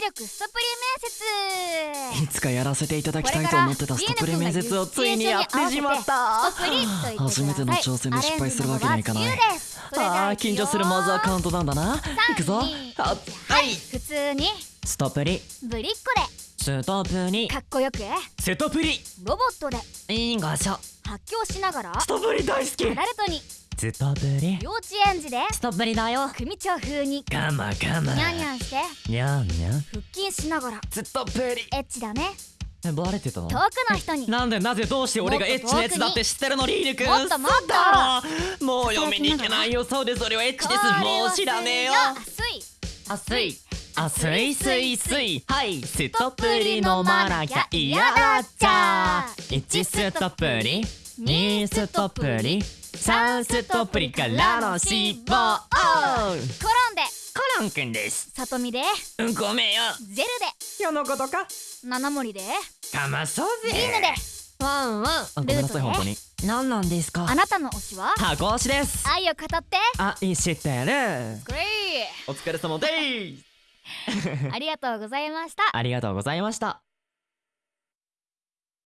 力ストプリ面接。いつかやらせていただきたいと思ってたストプリ面接をついにやってしまった。初めての挑戦で失敗するわけにはいかないあー緊張するマザーカウントなんだな行くぞ3あはい普通にストプリぶりっ子ストプリでかっこよくストプリロボットでインガシャ発狂しながらストプリ大好きアダルトにストプリ幼稚園児で。ストプリだよ。組長風に。ガマガマ。ニャンニャンして。ニャンニャン。腹筋しながら。ストプリエッチだね。えバレてたの？遠くの人に。なんでなぜどうして俺がエッチなやつだって知ってるのリーヌくん？もっともっと。もう読みに行けないよ。そうですそれはエッチです。もう知らねえよ。熱い。熱い。熱い。すい。すい。はい。ストプリ飲まなきゃ。嫌だっちゃ。1ストプリ。2ストプリ3ストプリからの脂肪転んで。コロンくんです。里見で。うんごめんよ。ゼル世のことか？で七森で。かまそうぜ。リーヌで。ワンワン。あごめんなさい本当に。何なんですか？あなたの推しは？箱推しです。愛を語って。あいい知ってるグレお疲れ様です。イ ありがとうございました。ありがとうございました